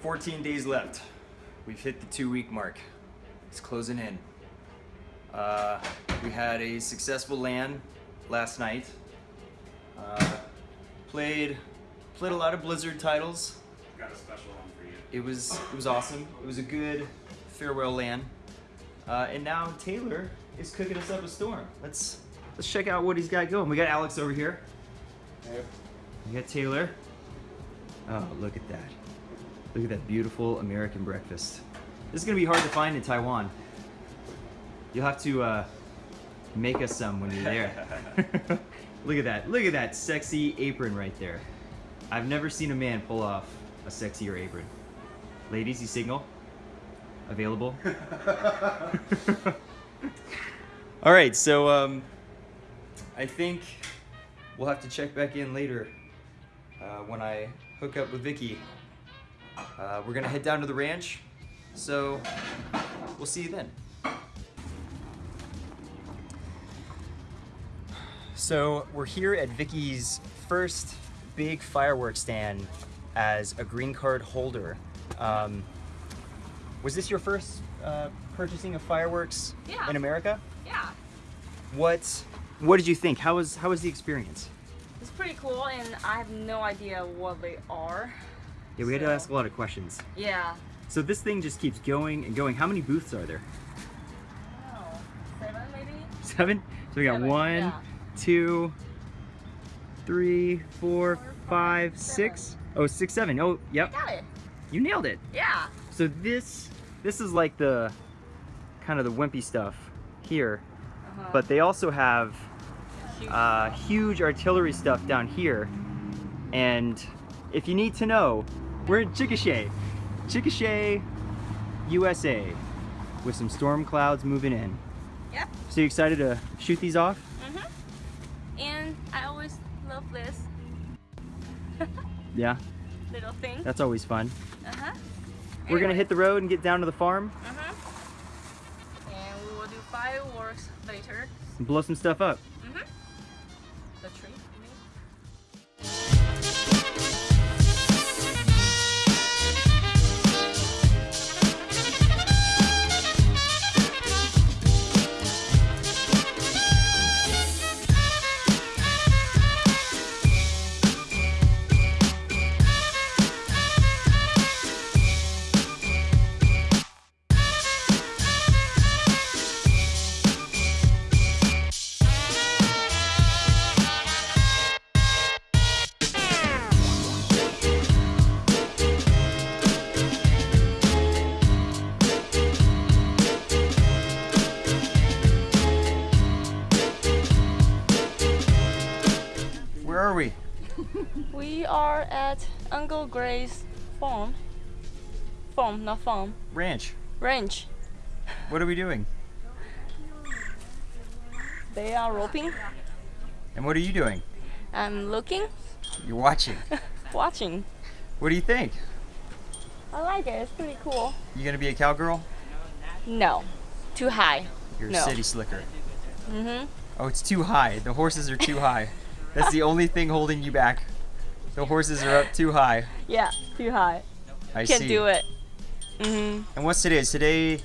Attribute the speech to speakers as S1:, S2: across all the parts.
S1: 14 days left. We've hit the two week mark. It's closing in. Uh, we had a successful LAN last night. Uh, played played a lot of Blizzard titles.
S2: Got a special one for you.
S1: It was it was awesome. It was a good farewell LAN. Uh, and now Taylor is cooking us up a storm. Let's let's check out what he's got going. We got Alex over here. We got Taylor. Oh, look at that. Look at that beautiful American breakfast. This is gonna be hard to find in Taiwan. You'll have to uh, make us some when you're there. look at that. Look at that sexy apron right there. I've never seen a man pull off a sexier apron. Ladies, you signal? Available? All right, so um, I think we'll have to check back in later uh, when I hook up with Vicky. Uh, we're gonna head down to the ranch, so we'll see you then. So we're here at Vicky's first big fireworks stand as a green card holder. Um, was this your first uh, purchasing of fireworks
S3: Yeah.
S1: in America?
S3: Yeah,
S1: What What did you think? How was How was the experience?
S3: it's pretty cool, and I have no idea what they are.
S1: Yeah, we had to ask a lot of questions.
S3: Yeah.
S1: So this thing just keeps going and going. How many booths are there?
S3: Seven maybe?
S1: Seven. So we got
S3: Seven,
S1: one,
S3: yeah.
S1: two, three, four,
S3: Four,
S1: five,
S3: five,
S1: six. Oh, six, seven. Oh, yep.
S3: Got it.
S1: You nailed it.
S3: Yeah.
S1: So this this is like the kind of the wimpy stuff here,
S3: Uh-huh.
S1: but they also have uh, huge artillery stuff down here. And if you need to know, we're in Chickasha, Chickasha, USA, with some storm clouds moving in.
S3: Yep.
S1: So you excited to shoot these off?
S3: Mm-hmm. And I always love this
S1: Yeah,
S3: little thing.
S1: that's always fun.
S3: Uh-huh.
S1: We're gonna hit the road and get down to the farm
S3: Uh-huh. And we will do fireworks later.
S1: and blow some stuff up.
S3: Mm-hmm. The tree,
S1: We
S3: are at Uncle Gray's farm. Farm, not farm.
S1: Ranch.
S3: Ranch.
S1: What are we doing?
S3: They are roping.
S1: And what are you doing?
S3: I'm looking,
S1: You're watching.
S3: watching.
S1: What do you think?
S3: I like it. It's pretty cool.
S1: You gonna be a cowgirl?
S3: No, too high.
S1: You're
S3: No.
S1: a city slicker.
S3: Mm-hmm.
S1: Oh, it's too high. The horses are too high. That's the only thing holding you back. The horses are up too high.
S3: Yeah, too high.
S1: I
S3: Can't
S1: see.
S3: do it. Mm-hmm.
S1: And what's today? Is today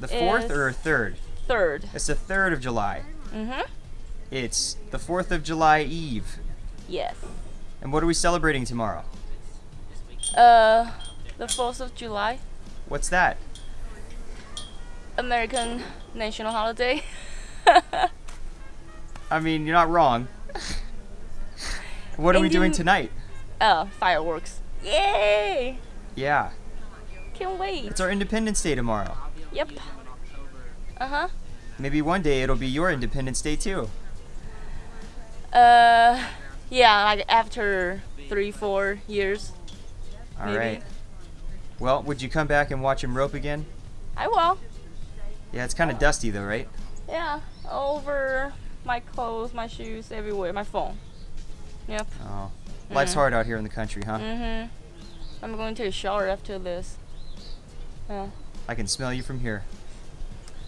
S1: the fourth
S3: Is-
S1: or third?
S3: Third.
S1: It's the third of July.
S3: Mm-hmm.
S1: It's the fourth of July Eve.
S3: Yes.
S1: And what are we celebrating tomorrow?
S3: Uh, the 4th of July,
S1: What's that?
S3: American national holiday.
S1: I mean, you're not wrong. What are we doing tonight?
S3: uh, fireworks. Yay!
S1: Yeah,
S3: Can't wait.
S1: it's our Independence Day tomorrow.
S3: Yep. Uh-huh.
S1: Maybe one day it'll be your Independence Day too.
S3: Uh, yeah, like after three, four years.
S1: All
S3: Maybe.
S1: right. Well, would you come back and watch him rope again?
S3: I will.
S1: Yeah, it's kind of dusty though, right?
S3: Yeah, over my clothes, my shoes, everywhere, my phone. Yep.
S1: Oh, life's
S3: Mhm.
S1: hard out here in the country, huh?
S3: Mm-hmm. I'm going to take a shower after this. Yeah.
S1: I can smell you from here.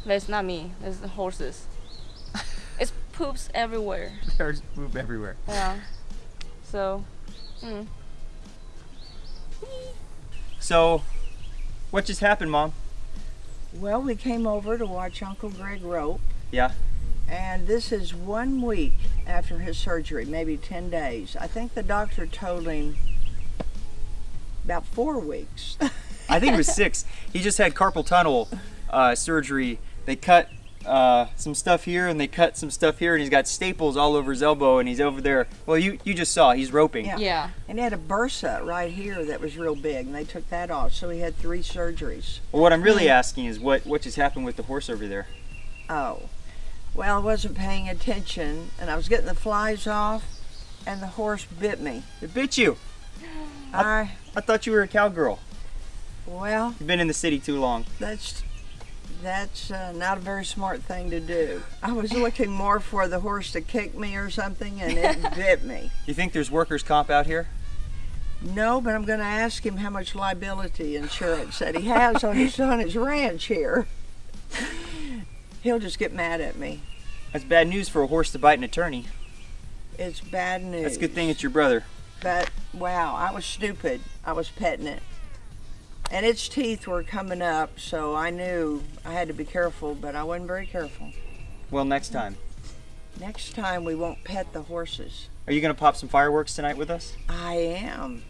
S3: That's not me. That's the horses. it's poops everywhere.
S1: There's poop everywhere.
S3: Yeah. So, mm.
S1: So, what just happened, Mom?
S2: Well, we came over to watch Uncle Greg rope.
S1: Yeah.
S2: And this is one week after his surgery, maybe 10 days. I think the doctor told him about four weeks.
S1: I think it was six. He just had carpal tunnel uh, surgery. They cut uh, some stuff here and they cut some stuff here, and he's got staples all over his elbow, and he's over there. Well, you you just saw he's roping.
S2: Yeah.
S3: Yeah.
S2: and he had a bursa right here that was real big, and they took that off. So he had three surgeries.
S1: Well, what I'm really asking is what what just happened with the horse over there?
S2: Oh, well, I wasn't paying attention, and I was getting the flies off, and the horse bit me.
S1: It bit you.
S2: I,
S1: I thought you were a cowgirl.
S2: well,
S1: You've been in the city too long.
S2: that's that's uh, not a very smart thing to do. I was looking more for the horse to kick me or something, and it bit me.
S1: You think there's workers' comp out here?
S2: No, but I'm going to ask him how much liability insurance that he has on his on his ranch here. He'll just get mad at me.
S1: That's bad news for a horse to bite an attorney.
S2: It's bad news.
S1: That's a good thing it's your brother.
S2: But wow, I was stupid. I was petting it. And its teeth were coming up, so I knew I had to be careful, but I wasn't very careful.
S1: Well, next time.
S2: Next time we won't pet the horses.
S1: Are you gonna pop some fireworks tonight with us?
S2: I am.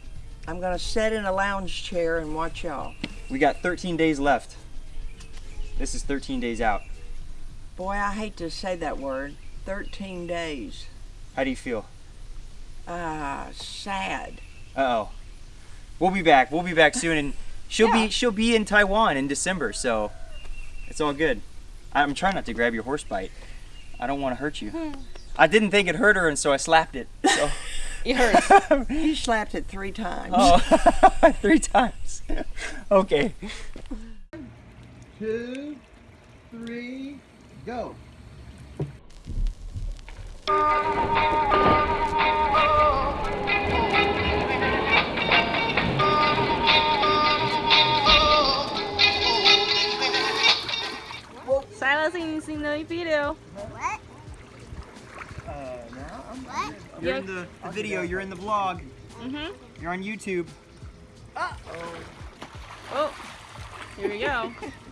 S2: I'm going to sit in a lounge chair and watch y'all.
S1: We got 13 days left. This is 13 days out.
S2: Boy, I hate to say that word. 13 days.
S1: How do you feel?
S2: Ah, sad.
S1: Uh oh. We'll be back. We'll be back soon, and she'll
S2: Yeah.
S1: be she'll be in Taiwan in December, so it's all good. I'm trying not to grab your horse bite. I don't want to hurt you. I didn't think it hurt her, and so I slapped it. So.
S3: It hurts.
S2: You slapped it three times.
S1: oh, three times. okay.
S4: two, three, go.
S3: Silencing in the video.
S1: You're in the, the video. You're in the vlog.
S3: Mhm.
S1: You're on YouTube.
S3: Oh. Oh. Here we go.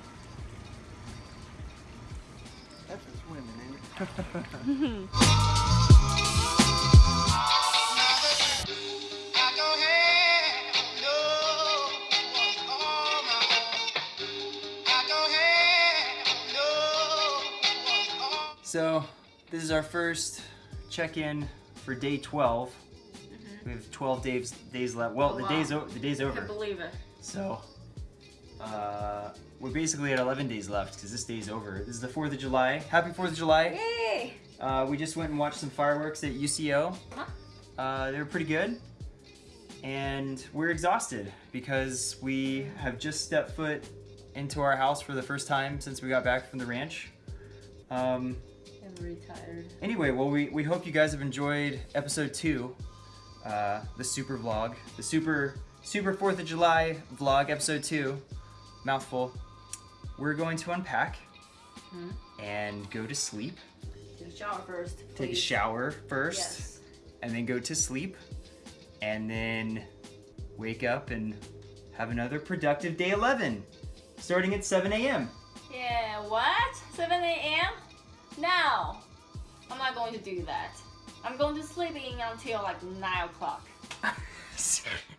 S1: So this is our first check-in for day 12. We have 12 days days left. Well,
S3: Oh,
S1: the
S3: wow.
S1: day's the day's over.
S3: I believe it.
S1: So uh, we're basically at 11 days left because this day's over. This is the 4th of July. Happy 4th of July.
S3: Yay!
S1: Uh, we just went and watched some fireworks at UCO.
S3: Huh?
S1: Uh, they were pretty good. And we're exhausted because we have just stepped foot into our house for the first time since we got back from the ranch. Um,
S3: I'm retired.
S1: Anyway, well, we, we hope you guys have enjoyed episode two, uh, the super vlog, the super super Fourth of July vlog, episode two, mouthful. We're going to unpack hmm? and go to sleep.
S3: Take a shower first.
S1: Take a shower first,
S3: Yes.
S1: and then go to sleep, and then wake up and have another productive day 11, starting at 7 a.m.
S3: Yeah, what? 7 a.m.? No. I'm not going to do that. I'm going to sleep in until like 9 o'clock.